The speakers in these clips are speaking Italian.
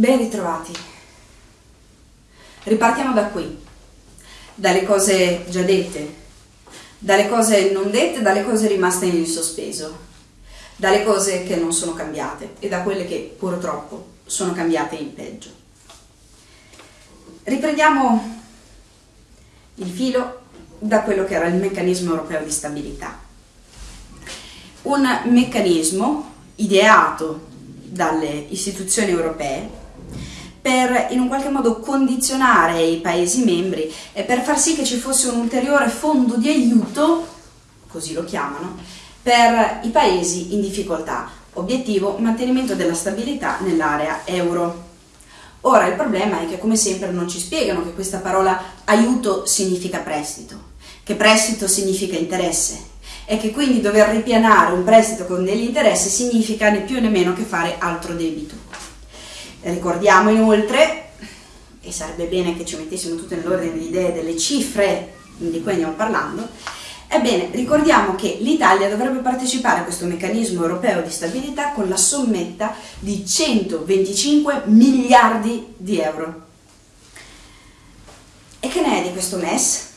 Ben ritrovati. Ripartiamo da qui, dalle cose già dette, dalle cose non dette, dalle cose rimaste in sospeso, dalle cose che non sono cambiate e da quelle che purtroppo sono cambiate in peggio. Riprendiamo il filo da quello che era il meccanismo europeo di stabilità. Un meccanismo ideato dalle istituzioni europee per in un qualche modo condizionare i Paesi membri e per far sì che ci fosse un ulteriore fondo di aiuto, così lo chiamano, per i Paesi in difficoltà. Obiettivo mantenimento della stabilità nell'area euro. Ora il problema è che come sempre non ci spiegano che questa parola aiuto significa prestito, che prestito significa interesse e che quindi dover ripianare un prestito con degli interessi significa né più né meno che fare altro debito. Ricordiamo inoltre, e sarebbe bene che ci mettessimo tutte nell'ordine di idee delle cifre di cui andiamo parlando, ebbene ricordiamo che l'Italia dovrebbe partecipare a questo meccanismo europeo di stabilità con la sommetta di 125 miliardi di euro. E che ne è di questo MES?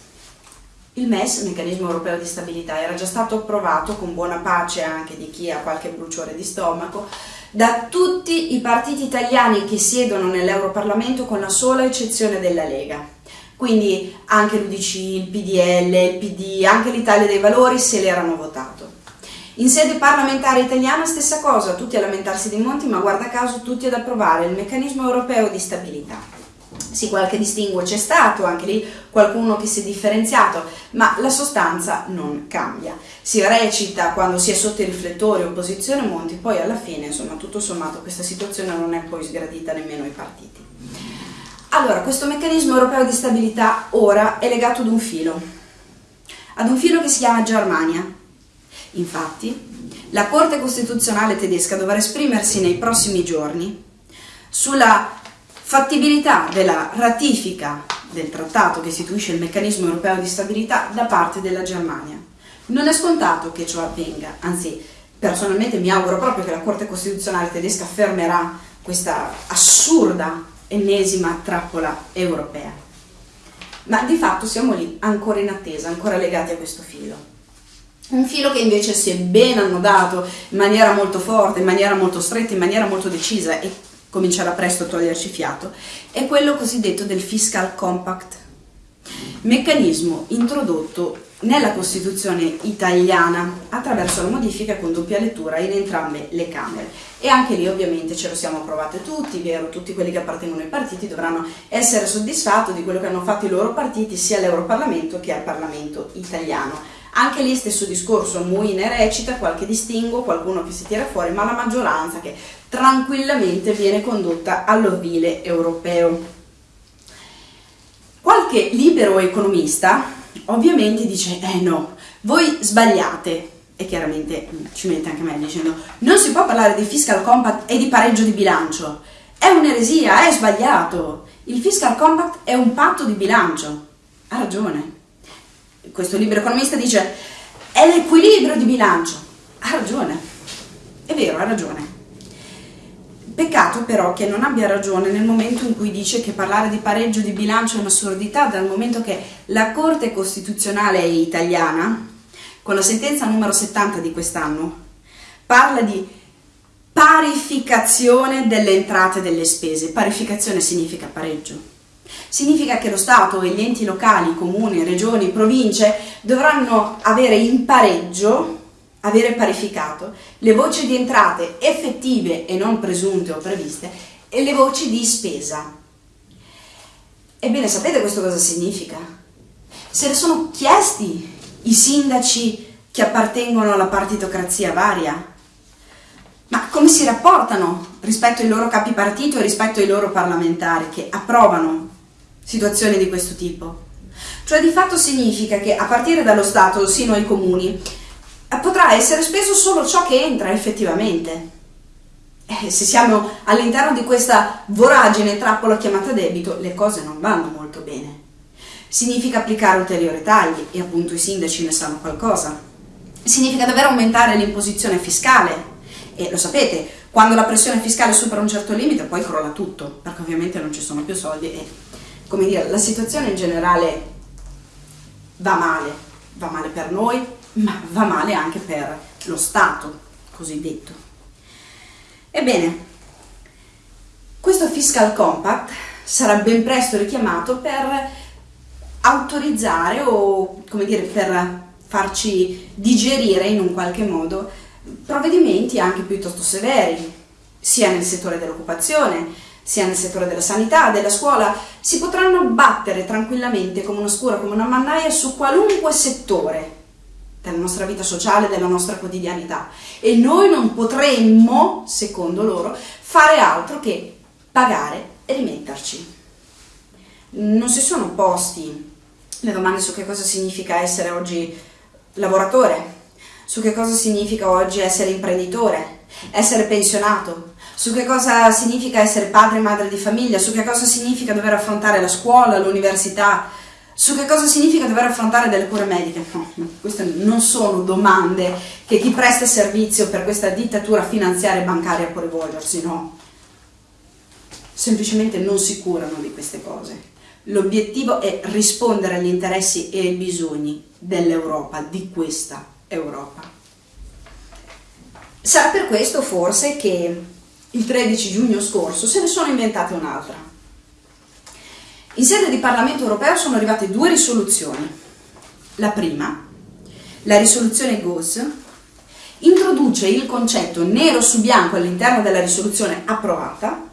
Il MES, il meccanismo europeo di stabilità, era già stato approvato con buona pace anche di chi ha qualche bruciore di stomaco da tutti i partiti italiani che siedono nell'Europarlamento con la sola eccezione della Lega. Quindi anche l'UDC, il PDL, il PD, anche l'Italia dei Valori se l'erano votato. In sede parlamentare italiana stessa cosa, tutti a lamentarsi di Monti, ma guarda caso tutti ad approvare il meccanismo europeo di stabilità. Sì, qualche distinguo c'è stato, anche lì qualcuno che si è differenziato, ma la sostanza non cambia. Si recita quando si è sotto i riflettori opposizione Monti, poi alla fine, insomma, tutto sommato questa situazione non è poi sgradita nemmeno ai partiti. Allora, questo meccanismo europeo di stabilità ora è legato ad un filo, ad un filo che si chiama Germania. Infatti, la Corte Costituzionale tedesca dovrà esprimersi nei prossimi giorni sulla fattibilità della ratifica del trattato che istituisce il meccanismo europeo di stabilità da parte della Germania. Non è scontato che ciò avvenga, anzi personalmente mi auguro proprio che la Corte Costituzionale tedesca fermerà questa assurda ennesima trappola europea. Ma di fatto siamo lì, ancora in attesa, ancora legati a questo filo. Un filo che invece si è ben annodato in maniera molto forte, in maniera molto stretta, in maniera molto decisa e comincerà presto a toglierci fiato, è quello cosiddetto del Fiscal Compact, meccanismo introdotto nella Costituzione italiana attraverso la modifica con doppia lettura in entrambe le Camere. E anche lì ovviamente ce lo siamo approvate tutti, vero? Tutti quelli che appartengono ai partiti dovranno essere soddisfatti di quello che hanno fatto i loro partiti sia all'Europarlamento che al Parlamento italiano. Anche lì stesso discorso, Muine recita, qualche distinguo, qualcuno che si tira fuori, ma la maggioranza che tranquillamente viene condotta all'ovile europeo. Qualche libero economista ovviamente dice, eh no, voi sbagliate, e chiaramente ci mette anche me dicendo, non si può parlare di fiscal compact e di pareggio di bilancio, è un'eresia, è sbagliato, il fiscal compact è un patto di bilancio, ha ragione. Questo libero economista dice, è l'equilibrio di bilancio, ha ragione, è vero, ha ragione. Peccato però che non abbia ragione nel momento in cui dice che parlare di pareggio di bilancio è un'assurdità, dal momento che la Corte Costituzionale italiana, con la sentenza numero 70 di quest'anno, parla di parificazione delle entrate e delle spese. Parificazione significa pareggio. Significa che lo Stato e gli enti locali, comuni, regioni, province dovranno avere in pareggio avere parificato le voci di entrate effettive e non presunte o previste e le voci di spesa. Ebbene, sapete questo cosa significa? Se ne sono chiesti i sindaci che appartengono alla partitocrazia varia? Ma come si rapportano rispetto ai loro capi partito e rispetto ai loro parlamentari che approvano situazioni di questo tipo? Cioè di fatto significa che a partire dallo Stato sino ai comuni potrà essere speso solo ciò che entra effettivamente. Eh, se siamo all'interno di questa voragine trappola chiamata debito, le cose non vanno molto bene. Significa applicare ulteriori tagli, e appunto i sindaci ne sanno qualcosa. Significa davvero aumentare l'imposizione fiscale, e lo sapete, Quando la pressione fiscale supera un certo limite poi crolla tutto, perché ovviamente non ci sono più soldi e, come dire, la situazione in generale va male, va male per noi, ma va male anche per lo Stato cosiddetto. Ebbene, questo fiscal compact sarà ben presto richiamato per autorizzare o come dire per farci digerire in un qualche modo provvedimenti anche piuttosto severi, sia nel settore dell'occupazione, sia nel settore della sanità, della scuola, si potranno battere tranquillamente come una scura, come una mannaia su qualunque settore della nostra vita sociale, della nostra quotidianità e noi non potremmo, secondo loro, fare altro che pagare e rimetterci. Non si sono posti le domande su che cosa significa essere oggi lavoratore, su che cosa significa oggi essere imprenditore, essere pensionato, su che cosa significa essere padre e madre di famiglia, su che cosa significa dover affrontare la scuola, l'università, su che cosa significa dover affrontare delle cure mediche. No, queste non sono domande che chi presta servizio per questa dittatura finanziaria e bancaria può rivolgersi, no. Semplicemente non si curano di queste cose. L'obiettivo è rispondere agli interessi e ai bisogni dell'Europa, di questa Europa. Sarà per questo forse che il 13 giugno scorso se ne sono inventate un'altra. In sede di Parlamento europeo sono arrivate due risoluzioni. La prima, la risoluzione GOS, introduce il concetto nero su bianco all'interno della risoluzione approvata,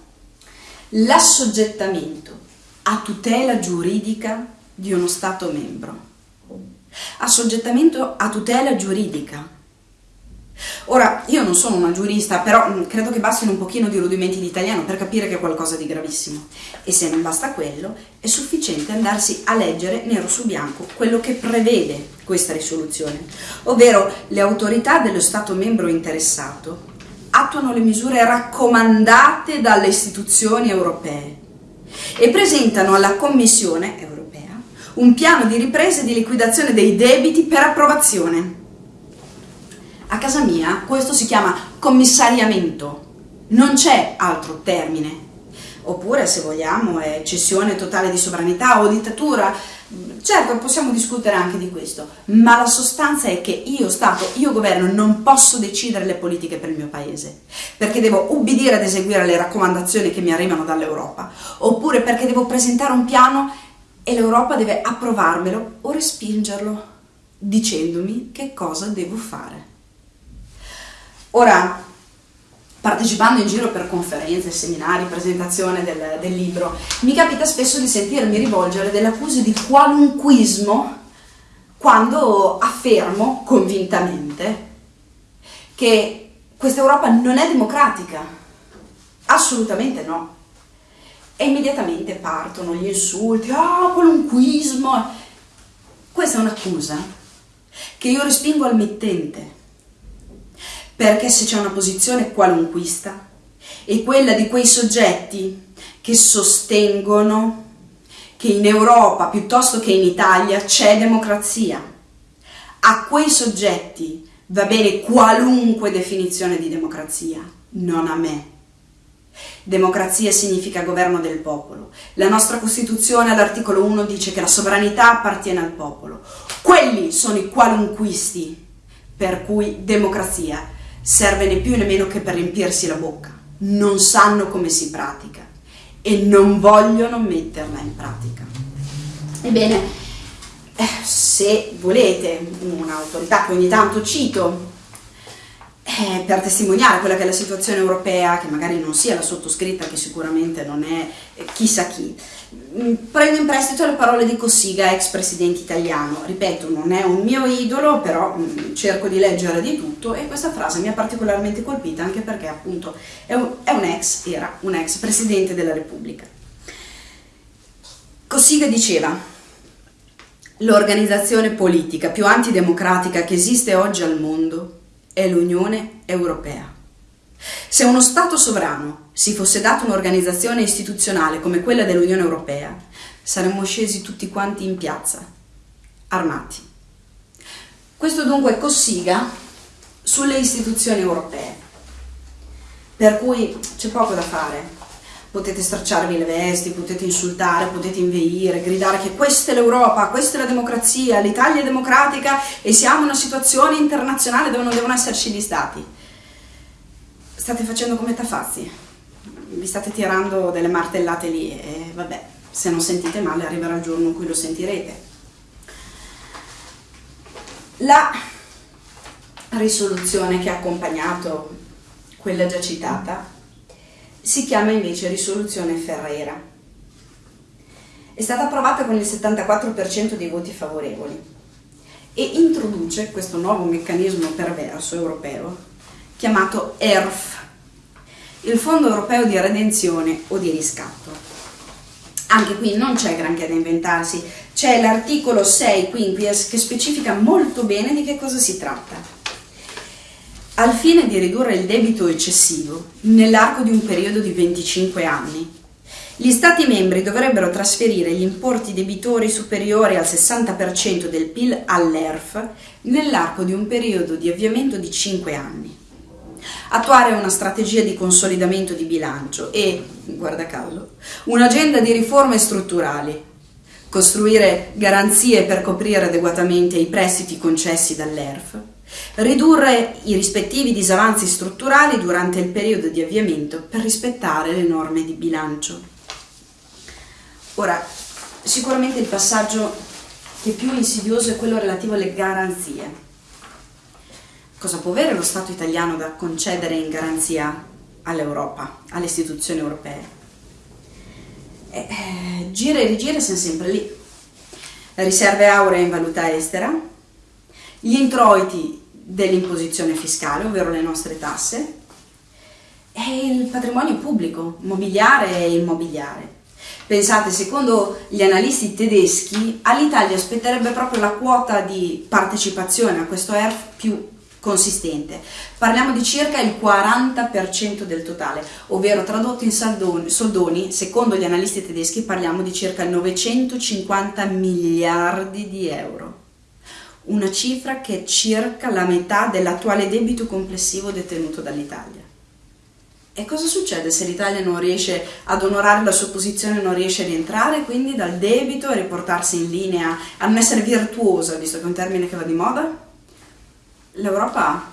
l'assoggettamento a tutela giuridica di uno Stato membro assoggettamento a tutela giuridica. Ora, io non sono una giurista, però mm, credo che bastino un pochino di rudimenti di italiano per capire che è qualcosa di gravissimo. E se non basta quello, è sufficiente andarsi a leggere nero su bianco quello che prevede questa risoluzione, ovvero le autorità dello Stato membro interessato attuano le misure raccomandate dalle istituzioni europee e presentano alla Commissione europea un piano di ripresa e di liquidazione dei debiti per approvazione. A casa mia questo si chiama commissariamento, non c'è altro termine. Oppure, se vogliamo, è cessione totale di sovranità o dittatura. Certo, possiamo discutere anche di questo, ma la sostanza è che io Stato, io governo, non posso decidere le politiche per il mio paese, perché devo ubbidire ad eseguire le raccomandazioni che mi arrivano dall'Europa, oppure perché devo presentare un piano e l'Europa deve approvarmelo o respingerlo, dicendomi che cosa devo fare. Ora, partecipando in giro per conferenze, seminari, presentazione del, del libro, mi capita spesso di sentirmi rivolgere delle accuse di qualunquismo quando affermo convintamente che questa Europa non è democratica. Assolutamente no e immediatamente partono gli insulti, ah, qualunquismo. Questa è un'accusa che io respingo al mittente, perché se c'è una posizione qualunquista è quella di quei soggetti che sostengono che in Europa piuttosto che in Italia c'è democrazia. A quei soggetti va bene qualunque definizione di democrazia, non a me. Democrazia significa governo del popolo. La nostra Costituzione all'articolo 1 dice che la sovranità appartiene al popolo. Quelli sono i qualunquisti per cui democrazia serve né più né meno che per riempirsi la bocca. Non sanno come si pratica e non vogliono metterla in pratica. Ebbene, eh, se volete un'autorità che ogni tanto cito eh, per testimoniare quella che è la situazione europea, che magari non sia la sottoscritta, che sicuramente non è eh, chissà chi. Mm, prendo in prestito le parole di Cossiga, ex presidente italiano. Ripeto, non è un mio idolo, però mh, mm, cerco di leggere di tutto e questa frase mi ha particolarmente colpita anche perché appunto è un, è un ex, era un ex presidente della Repubblica. Cossiga diceva l'organizzazione politica più antidemocratica che esiste oggi al mondo è l'Unione Europea. Se uno Stato sovrano si fosse dato un'organizzazione istituzionale come quella dell'Unione Europea, saremmo scesi tutti quanti in piazza, armati. Questo dunque Cossiga sulle istituzioni europee. Per cui c'è poco da fare. Potete stracciarvi le vesti, potete insultare, potete inveire, gridare che questa è l'Europa, questa è la democrazia, l'Italia è democratica e siamo in una situazione internazionale dove non devono esserci gli stati. State facendo come tafazzi, vi state tirando delle martellate lì e vabbè, se non sentite male arriverà il giorno in cui lo sentirete. La risoluzione che ha accompagnato quella già citata, si chiama invece risoluzione Ferreira. È stata approvata con il 74% dei voti favorevoli e introduce questo nuovo meccanismo perverso europeo chiamato ERF, il Fondo Europeo di Redenzione o di Riscatto. Anche qui non c'è granché da inventarsi, c'è l'articolo 6 quinquies che specifica molto bene di che cosa si tratta al fine di ridurre il debito eccessivo nell'arco di un periodo di 25 anni. Gli Stati membri dovrebbero trasferire gli importi debitori superiori al 60% del PIL all'ERF nell'arco di un periodo di avviamento di 5 anni. Attuare una strategia di consolidamento di bilancio e, guarda caso, un'agenda di riforme strutturali. Costruire garanzie per coprire adeguatamente i prestiti concessi dall'ERF Ridurre i rispettivi disavanzi strutturali durante il periodo di avviamento per rispettare le norme di bilancio. Ora, sicuramente il passaggio che è più insidioso è quello relativo alle garanzie. Cosa può avere lo Stato italiano da concedere in garanzia all'Europa, alle istituzioni europee? Eh, eh, gira e rigira siamo sempre lì. Riserve auree in valuta estera, gli introiti dell'imposizione fiscale, ovvero le nostre tasse, e il patrimonio pubblico, mobiliare e immobiliare. Pensate, secondo gli analisti tedeschi, all'Italia spetterebbe proprio la quota di partecipazione a questo ERF più consistente. Parliamo di circa il 40% del totale, ovvero tradotto in soldoni, soldoni, secondo gli analisti tedeschi parliamo di circa 950 miliardi di euro una cifra che è circa la metà dell'attuale debito complessivo detenuto dall'Italia. E cosa succede se l'Italia non riesce ad onorare la sua posizione, non riesce a rientrare quindi dal debito e riportarsi in linea, a non essere virtuosa, visto che è un termine che va di moda? L'Europa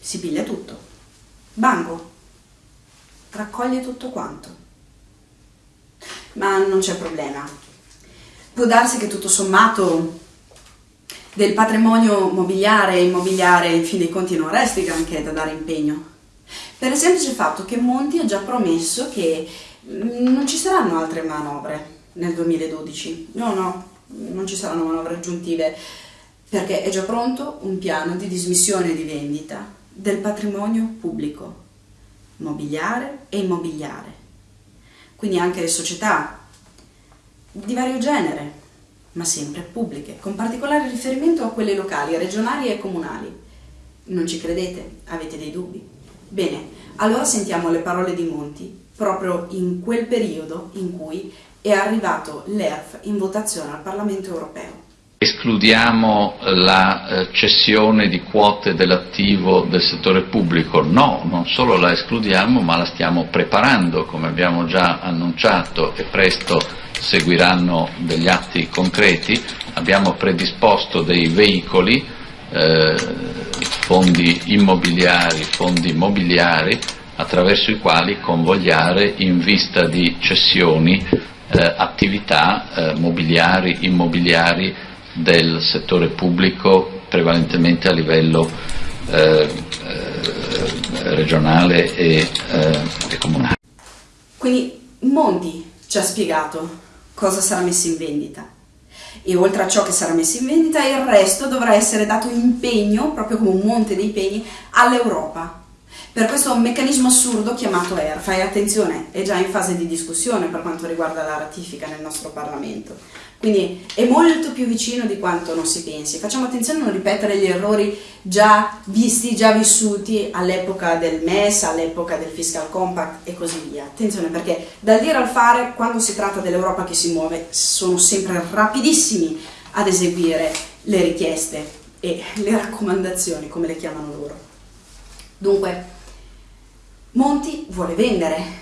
si piglia tutto. Banco, raccoglie tutto quanto. Ma non c'è problema. Può darsi che tutto sommato del patrimonio mobiliare e immobiliare in fin dei conti non resti granché da dare impegno. Per il semplice fatto che Monti ha già promesso che mm, non ci saranno altre manovre nel 2012. No, no, non ci saranno manovre aggiuntive perché è già pronto un piano di dismissione di vendita del patrimonio pubblico, mobiliare e immobiliare. Quindi anche le società di vario genere, ma sempre pubbliche, con particolare riferimento a quelle locali, regionali e comunali. Non ci credete? Avete dei dubbi? Bene, allora sentiamo le parole di Monti proprio in quel periodo in cui è arrivato l'ERF in votazione al Parlamento europeo. Escludiamo la eh, cessione di quote dell'attivo del settore pubblico? No, non solo la escludiamo, ma la stiamo preparando, come abbiamo già annunciato e presto seguiranno degli atti concreti, abbiamo predisposto dei veicoli, eh, fondi immobiliari, fondi mobiliari, attraverso i quali convogliare in vista di cessioni eh, attività eh, mobiliari, immobiliari del settore pubblico prevalentemente a livello eh, eh, regionale e, eh, e comunale. Quindi Mondi ci ha spiegato cosa sarà messo in vendita. E oltre a ciò che sarà messo in vendita, il resto dovrà essere dato impegno, proprio come un monte dei pegni, all'Europa. Per questo un meccanismo assurdo chiamato ERF, e attenzione, è già in fase di discussione per quanto riguarda la ratifica nel nostro Parlamento. Quindi è molto più vicino di quanto non si pensi. Facciamo attenzione a non ripetere gli errori già visti, già vissuti all'epoca del MES, all'epoca del Fiscal Compact e così via. Attenzione perché dal dire al fare, quando si tratta dell'Europa che si muove, sono sempre rapidissimi ad eseguire le richieste e le raccomandazioni, come le chiamano loro. Dunque, Monti vuole vendere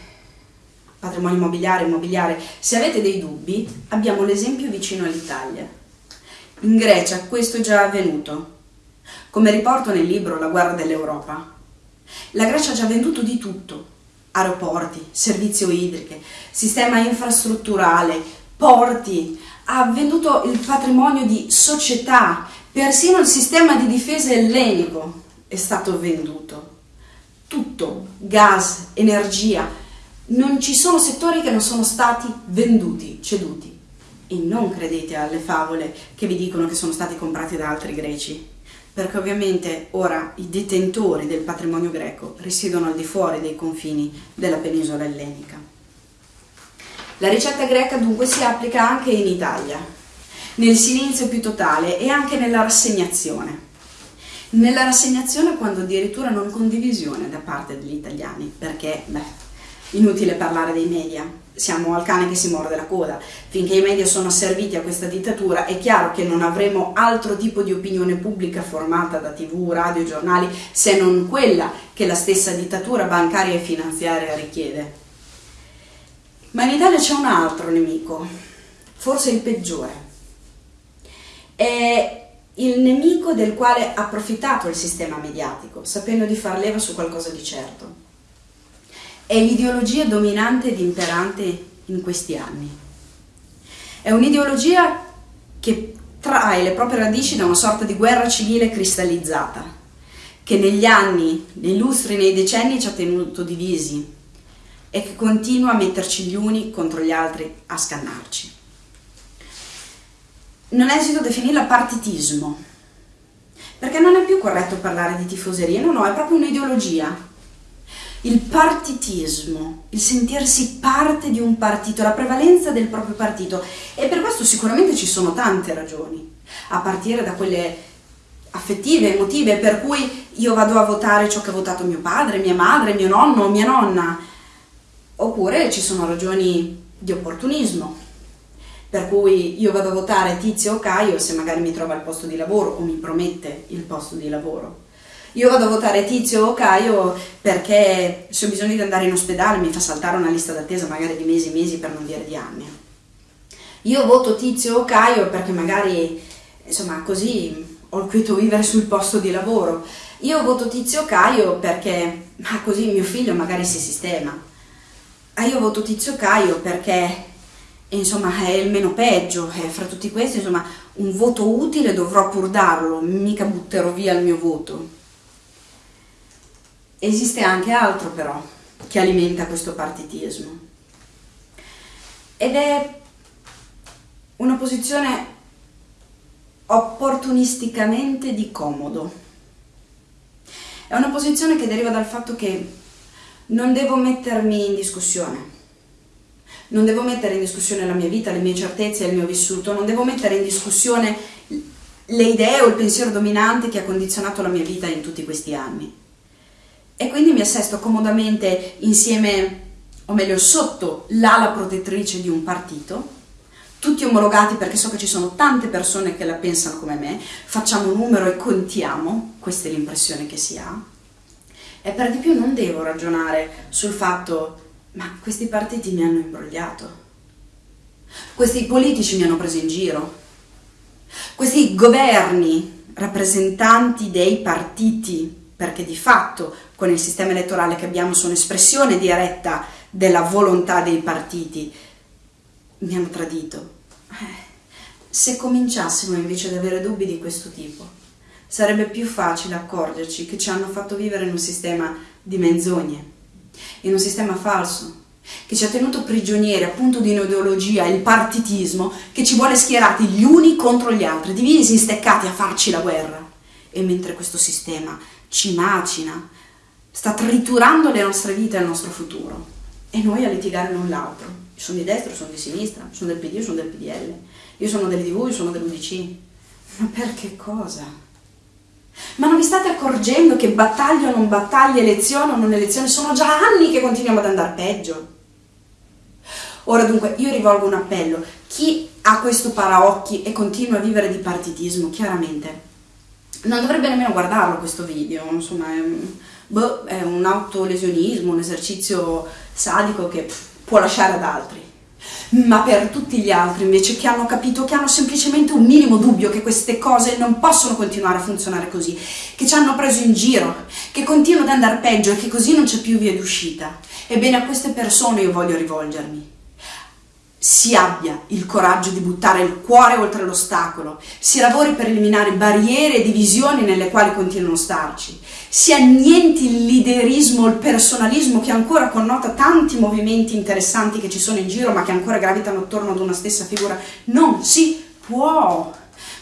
patrimonio immobiliare, immobiliare. Se avete dei dubbi, abbiamo l'esempio vicino all'Italia. In Grecia questo è già avvenuto. Come riporto nel libro La guerra dell'Europa, la Grecia ha già venduto di tutto, aeroporti, servizio idriche, sistema infrastrutturale, porti, ha venduto il patrimonio di società, persino il sistema di difesa ellenico è stato venduto. Tutto, gas, energia, non ci sono settori che non sono stati venduti, ceduti. E non credete alle favole che vi dicono che sono stati comprati da altri greci, perché ovviamente ora i detentori del patrimonio greco risiedono al di fuori dei confini della penisola ellenica. La ricetta greca dunque si applica anche in Italia, nel silenzio più totale e anche nella rassegnazione. Nella rassegnazione quando addirittura non condivisione da parte degli italiani, perché, beh, Inutile parlare dei media, siamo al cane che si morde la coda. Finché i media sono asserviti a questa dittatura è chiaro che non avremo altro tipo di opinione pubblica formata da tv, radio, giornali, se non quella che la stessa dittatura bancaria e finanziaria richiede. Ma in Italia c'è un altro nemico, forse il peggiore. È il nemico del quale ha approfittato il sistema mediatico, sapendo di far leva su qualcosa di certo è l'ideologia dominante ed imperante in questi anni. È un'ideologia che trae le proprie radici da una sorta di guerra civile cristallizzata, che negli anni, nei lustri, nei decenni ci ha tenuto divisi e che continua a metterci gli uni contro gli altri, a scannarci. Non esito a definirla partitismo, perché non è più corretto parlare di tifoseria, no, no, è proprio un'ideologia il partitismo, il sentirsi parte di un partito, la prevalenza del proprio partito. E per questo sicuramente ci sono tante ragioni, a partire da quelle affettive, emotive, per cui io vado a votare ciò che ha votato mio padre, mia madre, mio nonno, mia nonna, oppure ci sono ragioni di opportunismo, per cui io vado a votare Tizio o Caio se magari mi trova il posto di lavoro o mi promette il posto di lavoro io vado a votare Tizio o Caio perché se ho bisogno di andare in ospedale mi fa saltare una lista d'attesa magari di mesi e mesi per non dire di anni. Io voto Tizio o Caio perché magari, insomma, così ho il quieto vivere sul posto di lavoro. Io voto Tizio o Caio perché ma così mio figlio magari si sistema. Ah, io voto Tizio o Caio perché insomma è il meno peggio, e fra tutti questi insomma un voto utile dovrò pur darlo, mica butterò via il mio voto. Esiste anche altro però che alimenta questo partitismo. Ed è una posizione opportunisticamente di comodo. È una posizione che deriva dal fatto che non devo mettermi in discussione, non devo mettere in discussione la mia vita, le mie certezze, il mio vissuto, non devo mettere in discussione le idee o il pensiero dominante che ha condizionato la mia vita in tutti questi anni e quindi mi assesto comodamente insieme, o meglio sotto l'ala protettrice di un partito, tutti omologati perché so che ci sono tante persone che la pensano come me, facciamo un numero e contiamo, questa è l'impressione che si ha, e per di più non devo ragionare sul fatto ma questi partiti mi hanno imbrogliato, questi politici mi hanno preso in giro, questi governi rappresentanti dei partiti, perché di fatto con il sistema elettorale che abbiamo sono espressione diretta della volontà dei partiti, mi hanno tradito. Eh, se cominciassimo invece ad avere dubbi di questo tipo, sarebbe più facile accorgerci che ci hanno fatto vivere in un sistema di menzogne, in un sistema falso, che ci ha tenuto prigionieri appunto di un'ideologia, il partitismo, che ci vuole schierati gli uni contro gli altri, divisi, steccati a farci la guerra. E mentre questo sistema ci macina, sta triturando le nostre vite e il nostro futuro e noi a litigare l'un l'altro. Sono di destra, sono di sinistra, sono del PD, sono del PDL, io sono del DV, io sono dell'UDC. Ma per che cosa? Ma non vi state accorgendo che battaglia o non battaglia, elezione o non elezione, sono già anni che continuiamo ad andare peggio. Ora dunque io rivolgo un appello, chi ha questo paraocchi e continua a vivere di partitismo, chiaramente, non dovrebbe nemmeno guardarlo questo video, insomma è boh, è un autolesionismo, un esercizio sadico che pff, può lasciare ad altri. Ma per tutti gli altri invece che hanno capito, che hanno semplicemente un minimo dubbio che queste cose non possono continuare a funzionare così, che ci hanno preso in giro, che continuano ad andare peggio e che così non c'è più via d'uscita, ebbene a queste persone io voglio rivolgermi si abbia il coraggio di buttare il cuore oltre l'ostacolo, si lavori per eliminare barriere e divisioni nelle quali continuano a starci, si annienti il liderismo, il personalismo che ancora connota tanti movimenti interessanti che ci sono in giro ma che ancora gravitano attorno ad una stessa figura. Non si può!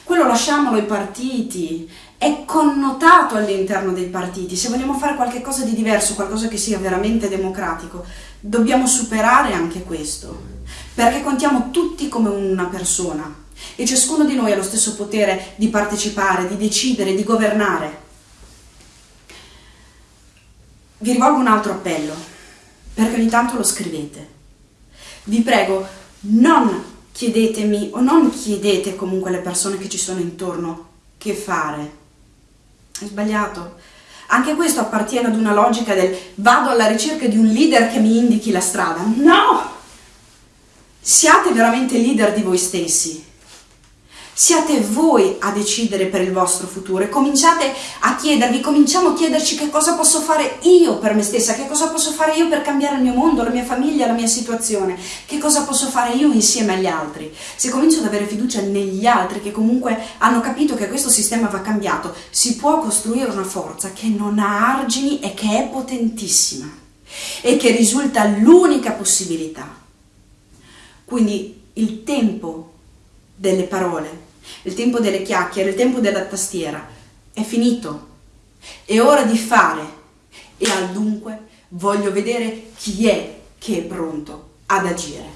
Quello lasciamolo ai partiti, è connotato all'interno dei partiti. Se vogliamo fare qualcosa di diverso, qualcosa che sia veramente democratico, dobbiamo superare anche questo perché contiamo tutti come una persona e ciascuno di noi ha lo stesso potere di partecipare, di decidere, di governare. Vi rivolgo un altro appello, perché ogni tanto lo scrivete. Vi prego, non chiedetemi o non chiedete comunque alle persone che ci sono intorno che fare. È sbagliato. Anche questo appartiene ad una logica del vado alla ricerca di un leader che mi indichi la strada. No! Siate veramente leader di voi stessi. Siate voi a decidere per il vostro futuro e cominciate a chiedervi, cominciamo a chiederci che cosa posso fare io per me stessa, che cosa posso fare io per cambiare il mio mondo, la mia famiglia, la mia situazione, che cosa posso fare io insieme agli altri. Se comincio ad avere fiducia negli altri che comunque hanno capito che questo sistema va cambiato, si può costruire una forza che non ha argini e che è potentissima e che risulta l'unica possibilità quindi il tempo delle parole, il tempo delle chiacchiere, il tempo della tastiera è finito. È ora di fare e al dunque voglio vedere chi è che è pronto ad agire.